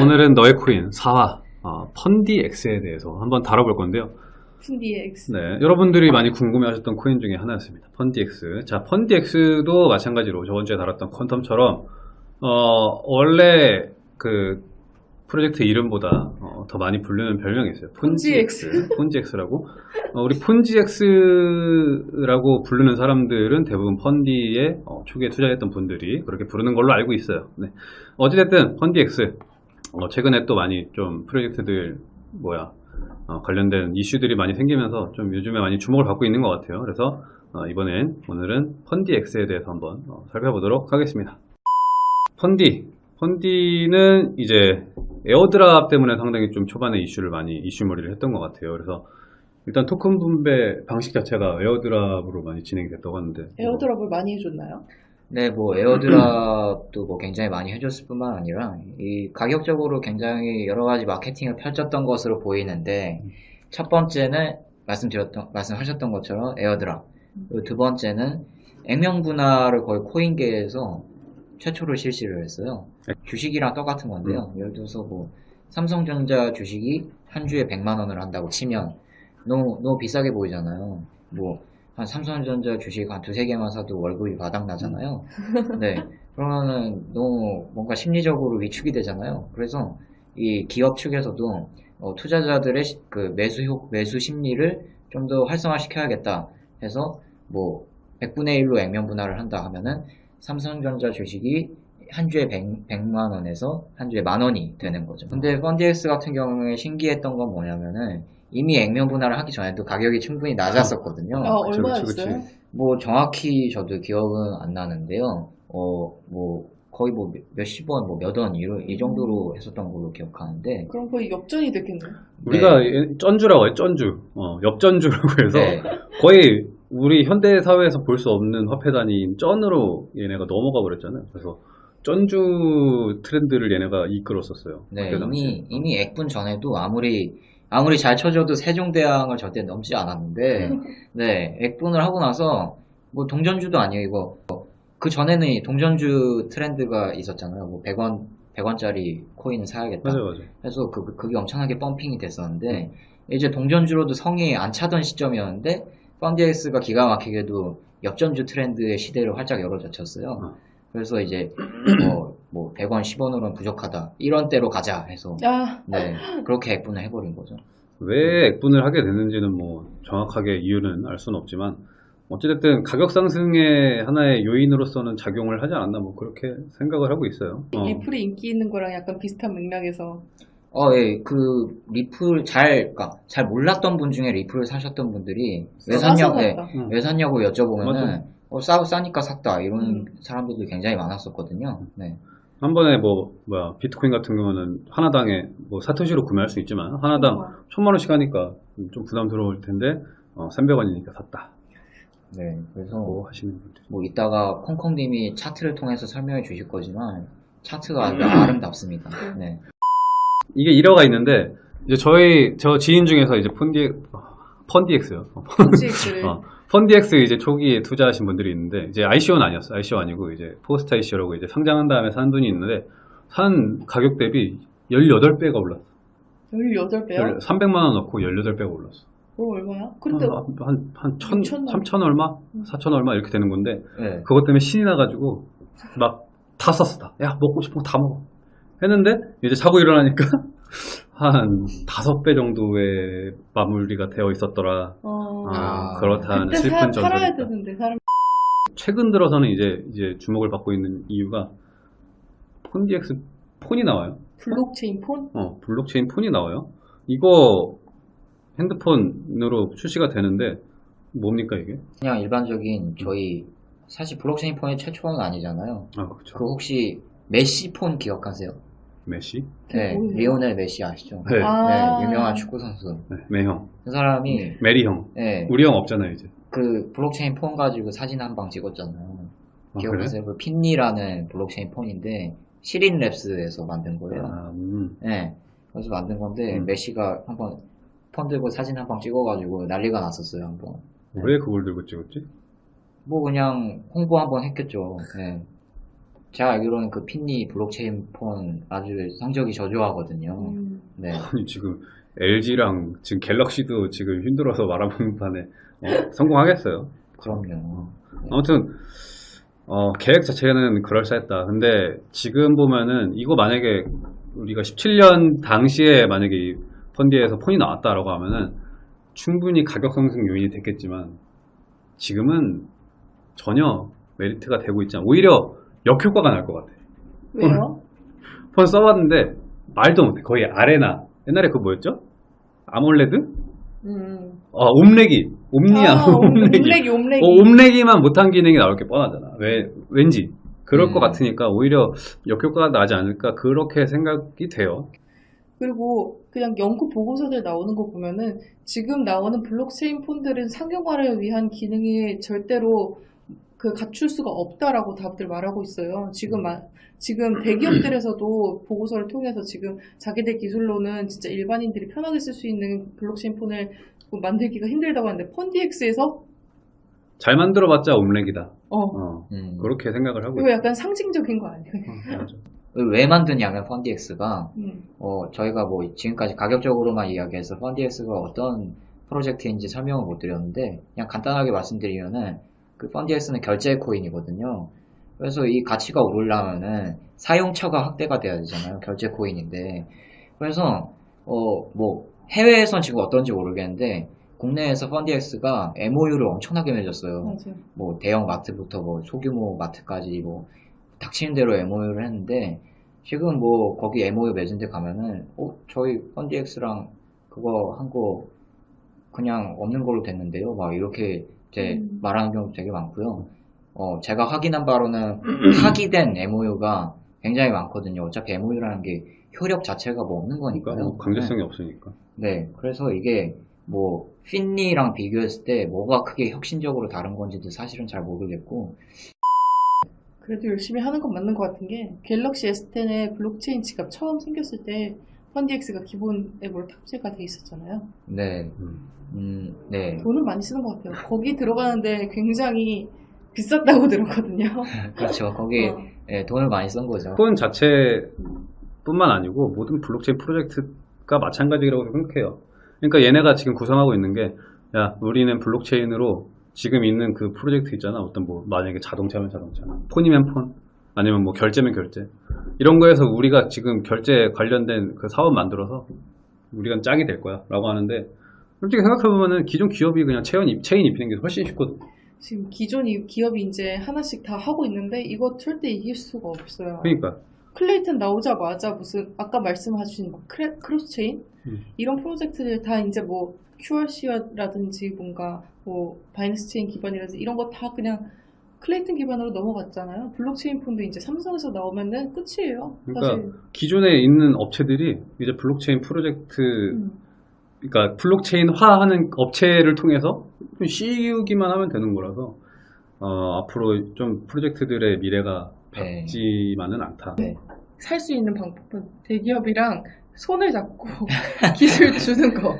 오늘은 너의 코인 4화 어, 펀디엑스에 대해서 한번 다뤄볼 건데요. 펀디엑스. 네, 여러분들이 많이 궁금해하셨던 코인 중에 하나였습니다. 펀디엑스. 자, 펀디엑스도 마찬가지로 저번 주에 다뤘던 퀀텀처럼 어, 원래 그 프로젝트 이름보다 어, 더 많이 부르는 별명이 있어요. 폰지엑스. 폰지엑스라고. 어, 우리 폰지엑스라고 부르는 사람들은 대부분 펀디에 어, 초기에 투자했던 분들이 그렇게 부르는 걸로 알고 있어요. 네. 어찌됐든 펀디엑스. 어, 최근에 또 많이 좀 프로젝트들 뭐야 어, 관련된 이슈들이 많이 생기면서 좀 요즘에 많이 주목을 받고 있는 것 같아요. 그래서 어, 이번엔 오늘은 펀디엑스에 대해서 한번 어, 살펴보도록 하겠습니다. 펀디. 펀디는 이제 airdrop 때문에 상당히 좀 초반에 이슈를 많이 이슈몰이를 했던 것 같아요. 그래서 일단 토큰 분배 방식 자체가 airdrop으로 많이 진행이 됐다고 하는데 airdrop을 많이 해줬나요? 네, 뭐 airdrop도 뭐 굉장히 많이 해줬을 뿐만 아니라 이 가격적으로 굉장히 여러 가지 마케팅을 펼쳤던 것으로 보이는데 첫 번째는 말씀드렸던 말씀하셨던 것처럼 airdrop, 그리고 두 번째는 액면 분할을 거의 코인계에서 최초로 실시를 했어요. 주식이랑 똑같은 건데요. 예를 들어서 뭐 삼성전자 주식이 한 주에 100만 원을 한다고 치면 너무 너무 비싸게 보이잖아요. 뭐 한 삼성전자 주식 한 두세 개만 사도 월급이 바닥 나잖아요. 네. 그러면은 너무 뭔가 심리적으로 위축이 되잖아요. 그래서 이 기업 측에서도 어, 투자자들의 시- 그 매수 효, 매수 심리를 좀 더 활성화시켜야겠다 해서 뭐 100분의 1로 액면 분할을 한다 하면은 삼성전자 주식이 한 주에 100, 100만 원에서 한 주에 만 원이 되는 거죠. 근데 펀디엑스 같은 경우에 신기했던 건 뭐냐면은 이미 액면 분할을 하기 전에도 가격이 충분히 낮았었거든요. 아, 얼마였어요? 뭐 정확히 저도 기억은 안 나는데요. 어, 뭐 거의 뭐 몇- 몇십 원, 뭐 몇 원, 이, 이 정도로 했었던 걸로 기억하는데. 그럼 거의 역전이 됐겠네요. 우리가 네. 예- 쩐주라고 해요. 쩐주. 어, 엽전주라고 해서 네. 거의 우리 현대 사회에서 볼 수 없는 화폐 단위인 쩐으로 얘네가 넘어가 버렸잖아요. 그래서 쩐주 트렌드를 얘네가 이끌었었어요. 네. 이미 이미 액분 전에도 아무리 아무리 잘 쳐줘도 세종대왕을 절대 넘지 않았는데, 네, 액분을 하고 나서 뭐 동전주도 아니에요 이거. 그 전에는 이 동전주 트렌드가 있었잖아요. 뭐 100원 100원짜리 코인을 사야겠다. 맞아요, 맞아요. 그래서 그, 그게 엄청나게 펌핑이 됐었는데 이제 동전주로도 성이 안 차던 시점이었는데 펀디엑스가 기가 막히게도 역전주 트렌드의 시대를 활짝 열어젖혔어요. 어. 그래서 이제 뭐, 뭐 100원, 10원으로는 부족하다. 이런 때로 가자 해서 아, 네 그렇게 액분을 해버린 거죠. 왜 액분을 하게 됐는지는 뭐 정확하게 이유는 알 수는 없지만 어찌됐든 가격 상승의 하나의 요인으로서는 작용을 하지 않았나 뭐 그렇게 생각을 하고 있어요. 어. 리플이 인기 있는 거랑 약간 비슷한 맥락에서 어, 예, 그 리플 잘, 그니까 잘 몰랐던 분 중에 리플을 사셨던 분들이 왜 싸서 샀냐고, 예. 응. 왜 샀냐고 맞아. 여쭤보면은 어, 싸, 싸니까 샀다 이런 음. 사람들도 굉장히 많았었거든요. 네. 한 번에 뭐 뭐야 비트코인 같은 경우는 하나당에 뭐 사토시로 구매할 수 있지만 하나당 어. 천만 원씩 하니까 좀 부담스러울 텐데 어, 300원이니까 샀다. 네, 그래서 뭐 하시는 분들. 뭐 이따가 콩콩님이 차트를 통해서 설명해 주실 거지만 차트가 아주 아름답습니다. 네. 이게 일화가 있는데 이제 저희 저 지인 중에서 이제 펀디 펀디엑스요. 폰지엑스를 어, 펀디엑스 이제 초기에 투자하신 분들이 있는데 이제 ICO는 아니었어. ICO 아니고 이제 post ICO라고 이제 상장한 다음에 산 분이 있는데 산 가격 대비 18배가 올랐어. 18배요? 300만 원 넣고 18배가 올랐어. 그거 얼마야? 근데 한한 천, 육천 원. 삼천 얼마, 음. 사천 얼마 이렇게 되는 건데 네. 그것 때문에 신이 나 가지고 막다 샀어 다. 야 먹고 싶은 거 다 먹어. 했는데 이제 자고 일어나니까 한 다섯 배 정도의 마무리가 되어 있었더라. 어, 아, 아, 그렇다는 슬픈 팔아야 있다. 되는데 사람 최근 들어서는 이제 이제 주목을 받고 있는 이유가 펀디엑스 폰이 나와요. 블록체인 폰? 어, 블록체인 폰이 나와요. 이거 핸드폰으로 출시가 되는데 뭡니까 이게? 그냥 일반적인 저희 사실 블록체인 폰이 최초는 아니잖아요. 아 그렇죠. 그 혹시 메시 폰 기억하세요? 메시? 네, 뭐예요? 리오넬 메시 아시죠? 네. 아. 네, 유명한 축구 선수. 네, 매형, 그 사람이 메리 형. 네, 우리 형 없잖아요 이제. 그 블록체인 폰 가지고 사진 한 방 찍었잖아요. 아, 기억하세요? 그 핀니라는 블록체인 폰인데 시린 랩스에서 만든 거예요. 아, 음. 네, 그래서 만든 건데 음. 메시가 한번 폰 들고 사진 한 방 찍어가지고 난리가 났었어요 한번. 왜 그걸 들고 찍었지? 뭐 그냥 홍보 한번 했겠죠. 네. 제가 알기로는 그 핀니 블록체인 폰 아주 성적이 저조하거든요. 음, 네. 아니, 지금 LG랑 지금 갤럭시도 지금 힘들어서 말아먹는 판에 어, 성공하겠어요. 그럼요. 아무튼 어, 계획 자체는 그럴싸했다. 근데 지금 보면은 이거 만약에 우리가 17년 당시에 만약에 이 펀디에서 폰이 나왔다라고 하면은 충분히 가격 상승 요인이 됐겠지만 지금은 전혀 메리트가 되고 있지 않아. 오히려 역효과가 날 것 같아. 왜요? 폰 써봤는데 말도 못해. 거의 아레나. 옛날에 그 뭐였죠? 아몰레드? 음. 아, 옴레기. 옴니아. 아, 옴레기. 옴레기, 옴레기. 어, 옴레기만 못한 기능이 나올 게 뻔하잖아. 왜, 왠지. 그럴 음. 것 같으니까 오히려 역효과가 나지 않을까 그렇게 생각이 돼요. 그리고 그냥 연구 보고서들 나오는 거 보면은 지금 나오는 블록체인 폰들은 상용화를 위한 기능이 절대로 그 갖출 수가 없다라고 다들 말하고 있어요. 지금 마- 지금 대기업들에서도 보고서를 통해서 지금 자기들 기술로는 진짜 일반인들이 편하게 쓸 수 있는 블록체인 폰을 뭐 만들기가 힘들다고 하는데 펀디엑스에서 잘 만들어봤자 옴레기다. 어 어, 음. 그렇게 생각을 하고 이거. 약간 상징적인 거 아니에요? 맞아. 왜 만드냐면 펀디엑스가 음. 어, 저희가 뭐 지금까지 가격적으로만 이야기해서 펀디엑스가 어떤 프로젝트인지 설명을 못 드렸는데 그냥 간단하게 말씀드리면은 그 펀디엑스는 결제 코인이거든요. 그래서 이 가치가 오르려면은 사용처가 확대가 돼야 되잖아요. 결제 코인인데. 그래서 어, 뭐 해외에선 지금 어떤지 모르겠는데 국내에서 펀디엑스가 MOU를 엄청나게 맺었어요. 맞아요. 뭐 대형 마트부터 뭐 소규모 마트까지 뭐 닥치는 대로 MOU를 했는데 지금 뭐 거기 MOU 맺은 데 가면은 어 저희 펀디엑스랑 그거 한 거 그냥 없는 걸로 됐는데요 막 이렇게 이제 음. 말하는 경우 되게 많고요. 어 제가 확인한 바로는 파기된 MOU가 굉장히 많거든요. 어차피 MOU라는 게 효력 자체가 뭐 없는 그러니까 거니까요 뭐 강제성이 없으니까. 네, 그래서 이게 뭐 핀니랑 비교했을 때 뭐가 크게 혁신적으로 다른 건지도 사실은 잘 모르겠고. 그래도 열심히 하는 건 맞는 것 같은 게 갤럭시 S10에 블록체인 지갑 처음 생겼을 때 펀디엑스가 기본 앱으로 탑재가 돼 있었잖아요. 네, 음. 음, 네, 돈은 많이 쓰는 것 같아요. 거기 들어가는데 굉장히 비쌌다고 들었거든요. 그렇죠. 거기 어. 예, 돈을 많이 쓴 거죠. 폰 자체뿐만 아니고 모든 블록체인 프로젝트가 마찬가지라고 생각해요. 그러니까 얘네가 지금 구성하고 있는 게, 야, 우리는 블록체인으로 지금 있는 그 프로젝트 있잖아. 어떤 뭐, 만약에 자동차면 자동차, 폰이면 폰, 아니면 뭐 결제면 결제. 이런 거에서 우리가 지금 결제 관련된 그 사업 만들어서 우리가 짝이 될 거야. 라고 하는데, 솔직히 생각해보면은 기존 기업이 그냥 체인, 입, 체인 입히는 게 훨씬 쉽거든. 지금 기존 이 기업이 이제 하나씩 다 하고 있는데 이거 절대 이길 수가 없어요. 그러니까. 클레이튼 나오자마자 무슨 아까 말씀하신 막 크레, cross-chain 음. 이런 프로젝트들 다 이제 뭐 QRC라든지 뭔가 뭐 바이낸스 체인 기반이라든지 이런 거 다 그냥 클레이튼 기반으로 넘어갔잖아요. 블록체인 폰도 이제 삼성에서 나오면은 끝이에요. 그러니까 사실. 기존에 있는 업체들이 이제 블록체인 프로젝트 음. 그러니까 블록체인화하는 업체를 통해서 좀 씌우기만 하면 되는 거라서 어, 앞으로 좀 프로젝트들의 미래가 네. 밝지만은 않다. 살수 있는 방법은 대기업이랑 손을 잡고 기술 주는 거.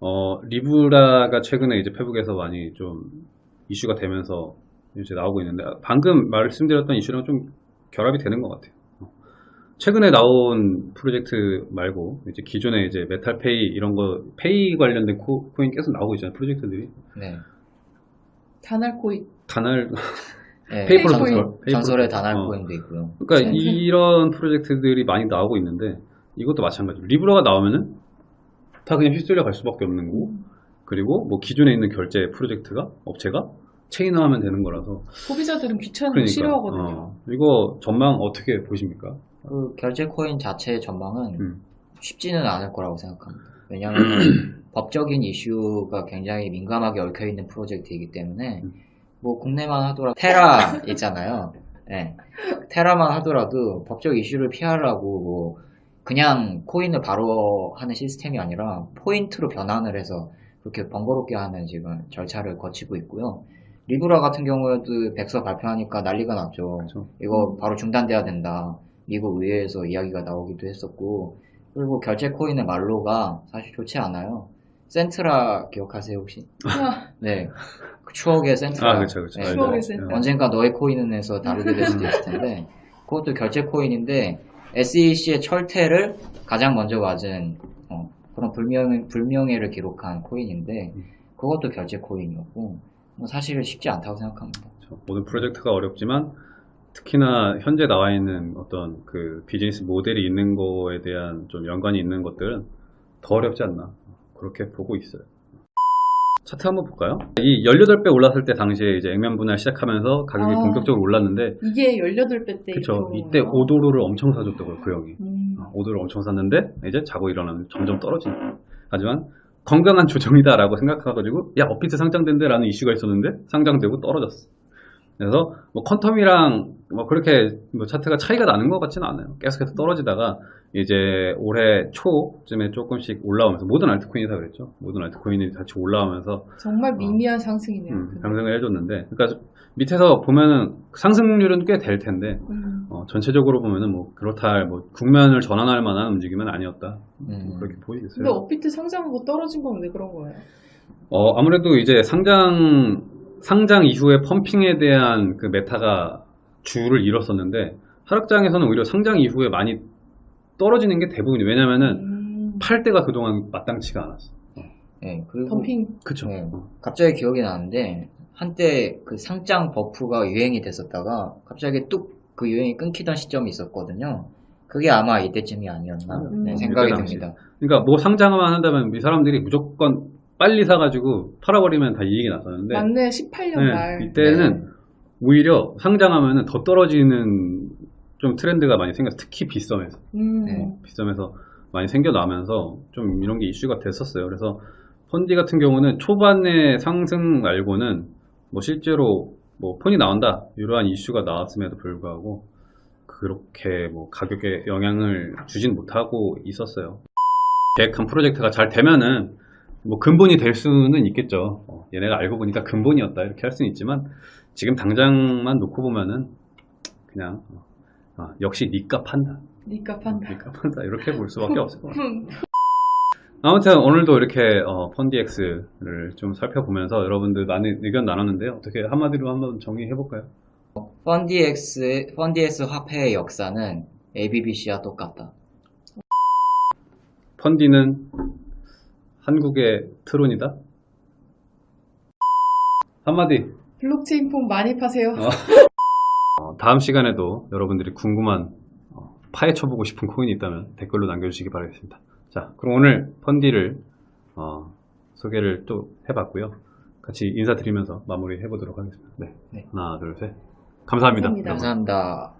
어, 리브라가 최근에 이제 페북에서 많이 좀 이슈가 되면서 이제 나오고 있는데 방금 말씀드렸던 이슈랑 좀 결합이 되는 것 같아요. 어. 최근에 나온 프로젝트 말고 이제 기존에 이제 메탈페이 이런 거 페이 관련된 코, 코인 계속 나오고 있잖아요 프로젝트들이 네, 다날코인. 단알 네, 페이퍼 전설 전설의 전설. 단알 어. 코인도 있고요. 그러니까 이런 프로젝트들이 많이 나오고 있는데 이것도 마찬가지로 리브라가 나오면은 다 그냥 휩쓸려 갈 수밖에 없는 거고 그리고 뭐 기존에 있는 결제 프로젝트가 업체가 체인화하면 되는 거라서 소비자들은 귀찮은 거 그러니까 싫어하거든요. 어, 이거 전망 어떻게 보십니까? 그 결제 코인 자체의 전망은 음. 쉽지는 않을 거라고 생각합니다. 왜냐하면 법적인 이슈가 굉장히 민감하게 얽혀 있는 프로젝트이기 때문에 음. 뭐 국내만 하더라도 테라 있잖아요. 네. 테라만 하더라도 법적 이슈를 피하려고 뭐 그냥 코인을 바로 하는 시스템이 아니라 포인트로 변환을 해서 그렇게 번거롭게 하는 지금 절차를 거치고 있고요. 리브라 같은 경우에도 백서 발표하니까 난리가 났죠. 그렇죠. 이거 바로 중단돼야 된다. 미국 의회에서 이야기가 나오기도 했었고, 그리고 결제 코인의 말로가 사실 좋지 않아요. 센트라 기억하세요 혹시? 아, 네. 그 추억의 센트라. 아, 그쵸, 그쵸. 네, 추억의 네. 센터. 언젠가 너의 코인은에서 다루게 될 수도 있을 텐데 그것도 결제 코인인데 SEC의 철퇴를 가장 먼저 맞은 어, 그런 불명, 불명예를 기록한 코인인데 그것도 결제 코인이었고 뭐 사실은 쉽지 않다고 생각합니다. 그렇죠. 모든 프로젝트가 어렵지만 특히나 현재 나와 있는 어떤 그 비즈니스 모델이 있는 거에 대한 좀 연관이 있는 것들은 더 어렵지 않나 그렇게 보고 있어요. 차트 한번 볼까요? 이 18배 올랐을 때 당시에 이제 액면 분할 시작하면서 가격이 아. 본격적으로 올랐는데 이게 18배 때 그쵸 이때 거예요? 5도로를 엄청 사줬더라고요 그 형이 음. 5도를 엄청 샀는데 이제 자고 일어나면 점점 떨어지는 하지만 건강한 조정이다라고 생각해가지고 야 업비트 상장된대 라는 이슈가 있었는데 상장되고 떨어졌어 그래서 뭐 퀀텀이랑 뭐 그렇게 뭐 차트가 차이가 나는 것 같지는 않아요 계속해서 떨어지다가 이제 올해 초쯤에 조금씩 올라오면서 모든 알트코인이 다 그랬죠 모든 알트코인이 같이 올라오면서 정말 미미한 상승이네요. 음. 상승을 해줬는데 그러니까 밑에서 보면은 상승률은 꽤 될 텐데 음. 어, 전체적으로 보면은 뭐 그렇다 할 뭐 국면을 전환할 만한 움직임은 아니었다 음. 그렇게 보이겠어요. 근데 업비트 상장하고 떨어진 건 왜 그런 거예요? 어, 아무래도 이제 상장 상장 이후에 펌핑에 대한 그 메타가 주를 이뤘었는데 하락장에서는 오히려 상장 이후에 많이 떨어지는 게 대부분이 왜냐면은 음. 팔 때가 그동안 마땅치가 않았어. 네, 그리고 덤핑 그쵸. 네. 어. 갑자기 기억이 나는데 한때 그 상장 버프가 유행이 됐었다가 갑자기 뚝 그 유행이 끊기던 시점이 있었거든요. 그게 아마 이때쯤이 아니었나 음. 네, 생각이. 듭니다. 그러니까 뭐 상장만 한다면 이 사람들이 무조건 빨리 사가지고 팔아버리면 다 이익이 났었는데 맞네 18년 네, 말 이때는 네. 오히려 상장하면은 더 떨어지는 좀 트렌드가 많이 생겼어. 특히 빗썸에서. 음. 네. 빗썸에서 많이 생겨나면서 좀 이런 게 이슈가 됐었어요. 그래서 펀디 같은 경우는 초반에 상승 말고는 뭐 실제로 뭐 폰이 나온다 이러한 이슈가 나왔음에도 불구하고 그렇게 뭐 가격에 영향을 주진 못하고 있었어요. 계획한 프로젝트가 잘 되면은 뭐 근본이 될 수는 있겠죠. 어, 얘네가 알고 보니까 근본이었다 이렇게 할 수는 있지만 지금 당장만 놓고 보면은 그냥 어, 어, 역시 니값 판다. 니값 한다 니값 판다 이렇게 볼 수밖에 없을 것 같아요. 음. 아무튼 오늘도 이렇게 어, 펀디엑스를 좀 살펴보면서 여러분들 많은 의견 나눴는데요. 어떻게 한마디로 한번 정리해 볼까요? 펀디엑스 펀디엑스 화폐의 역사는 ABBC와 똑같다. 펀디는 한국의 트론이다. 한마디. 블록체인 폰 많이 파세요 어, 다음 시간에도 여러분들이 궁금한 어, 파헤쳐보고 싶은 코인이 있다면 댓글로 남겨주시기 바라겠습니다. 자, 그럼 오늘 펀디를 어, 소개를 또 해봤고요. 같이 인사드리면서 마무리 해보도록 하겠습니다. 네. 네. 하나, 둘, 셋. 감사합니다. 감사합니다. 감사합니다.